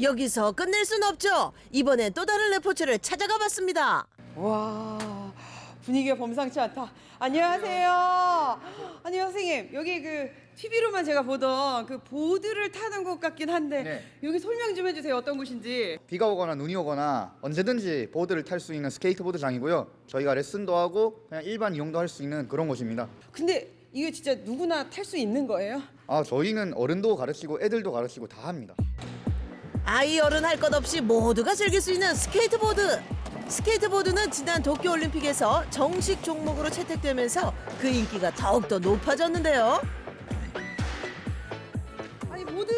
여기서 끝낼 순 없죠. 이번엔 또 다른 레포츠를 찾아가 봤습니다. 와 분위기가 범상치 않다. 안녕하세요. 아니 선생님 여기 그 TV로만 제가 보던 그 보드를 타는 곳 같긴 한데 네. 여기 설명 좀 해주세요. 어떤 곳인지. 비가 오거나 눈이 오거나 언제든지 보드를 탈 수 있는 스케이트보드장이고요. 저희가 레슨도 하고 그냥 일반 이용도 할 수 있는 그런 곳입니다. 근데 이게 진짜 누구나 탈 수 있는 거예요? 아 저희는 어른도 가르치고 애들도 가르치고 다 합니다. 아이 어른 할 것 없이 모두가 즐길 수 있는 스케이트보드. 스케이트보드는 지난 도쿄올림픽에서 정식 종목으로 채택되면서 그 인기가 더욱더 높아졌는데요. 아니 보드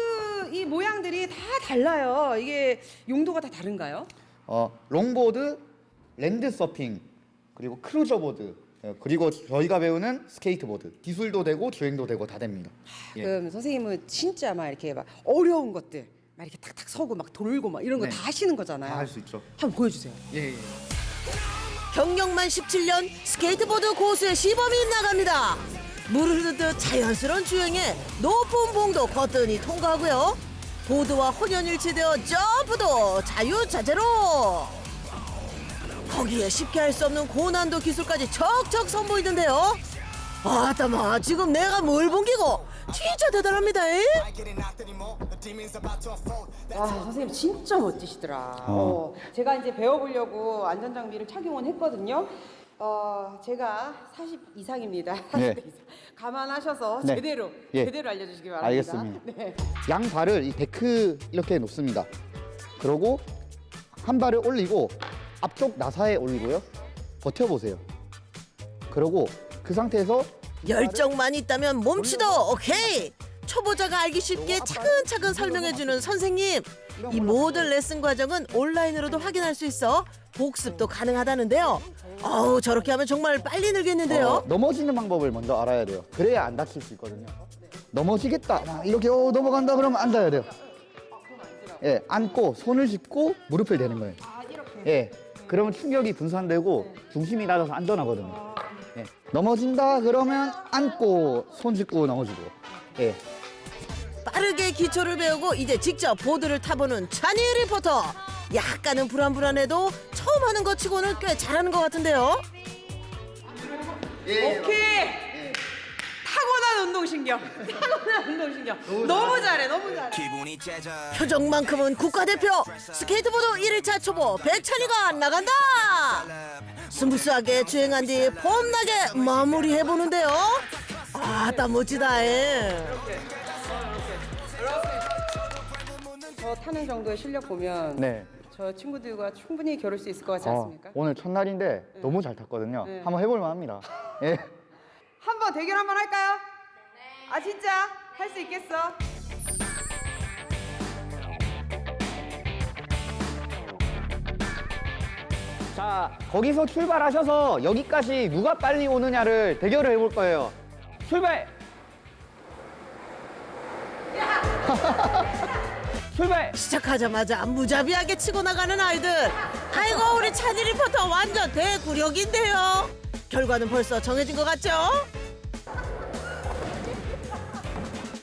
이 모양들이 다 달라요. 이게 용도가 다 다른가요? 어 longboard, land surfing 그리고 cruiser board 예, 그리고 저희가 배우는 스케이트보드 기술도 되고 주행도 되고 다 됩니다. 예. 그럼 선생님은 진짜 막 이렇게 막 어려운 것들 막 이렇게 탁탁 서고 막 돌고 막 이런 거 네. 다 하시는 거잖아요. 다 할 수 있죠. 한번 보여주세요. 예, 예. 경력만 17년 스케이트보드 고수의 시범이 나갑니다. 물을 흐르듯 자연스러운 주행에 높은 봉도 거뜬히 통과하고요. 보드와 혼연일체되어 점프도 자유자재로. 거기에 쉽게 할 수 없는 고난도 기술까지 척척 선보이던데요. 아따마 지금 내가 뭘 본기고 진짜 대단합니다. 에? 와 선생님 진짜 멋지시더라. 어, 제가 이제 배워보려고 안전 장비를 착용은 했거든요. 어, 제가 40 이상입니다. 40대 네. 이상. 감안하셔서 네. 제대로 예. 제대로 알려주시기 바랍니다. 알겠습니다. 네. 양 발을 이 데크 이렇게 놓습니다. 그러고 한 발을 올리고 앞쪽 나사에 올리고요. 버텨보세요. 그러고 그 상태에서 열정만 있다면 몸치도 오케이. 초보자가 알기 쉽게 차근차근 설명해주는 선생님. 이 모든 레슨 과정은 온라인으로도 확인할 수 있어 복습도 가능하다는데요. 어우 저렇게 하면 정말 빨리 늘겠는데요. 어, 넘어지는 방법을 먼저 알아야 돼요. 그래야 안 다칠 수 있거든요. 넘어지겠다. 막 이렇게 어, 넘어간다 그러면 앉아야 돼요. 예, 앉고 손을 짚고 무릎을 대는 거예요. 예, 그러면 충격이 분산되고 중심이 낮아서 안전하거든요. 예, 넘어진다 그러면 앉고 손 짚고 넘어지고. 예, 빠르게 기초를 배우고 이제 직접 보드를 타보는 찬이 리포터. 약간은 불안불안해도 처음 하는 것 치고는 꽤 잘하는 것 같은데요. 오케이. 타고난 운동신경. 타고난 운동신경. 너무 잘해, 너무 잘해. 표정만큼은 국가대표 스케이트보드 1일차 초보 백찬이가 나간다 smooth하게 주행한 뒤 폼나게 마무리해보는데요 아따 멋지다 에. 저 타는 정도의 실력 보면 네. 저 친구들과 충분히 겨룰 수 있을 것 같지 어, 않습니까? 오늘 첫날인데 너무 잘 탔거든요. 네. 한번 해볼 만 합니다. 예. 한번 대결 한번 할까요? 아 진짜 할 수 있겠어? 자, 거기서 출발하셔서 여기까지 누가 빨리 오느냐를 대결을 해볼 거예요. 출발! 출발! 시작하자마자 무자비하게 치고 나가는 아이들 아이고 우리 찬이 리포터 완전 대굴욕인데요 결과는 벌써 정해진 것 같죠?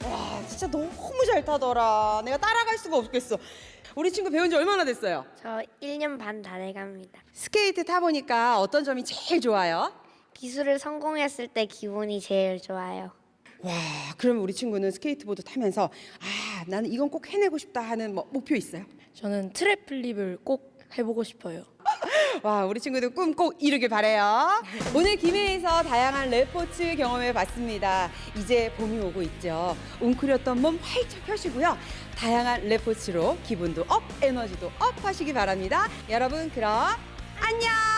와 진짜 너무 잘 타더라. 내가 따라갈 수가 없겠어. 우리 친구 배운 지 얼마나 됐어요? 저 1년 반 다 돼갑니다. 스케이트 타보니까 어떤 점이 제일 좋아요? 기술을 성공했을 때 기분이 제일 좋아요. 와 그러면 우리 친구는 스케이트보드 타면서 아 나는 이건 꼭 해내고 싶다 하는 뭐 목표 있어요? 저는 tre flip을 꼭 해보고 싶어요. 와 우리 친구들 꿈 꼭 이루길 바래요. 오늘 김해에서 다양한 레포츠 경험해 봤습니다. 이제 봄이 오고 있죠. 웅크렸던 몸 활짝 펴시고요. 다양한 레포츠로 기분도 up, 에너지도 up 하시기 바랍니다. 여러분 그럼 안녕.